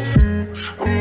I'm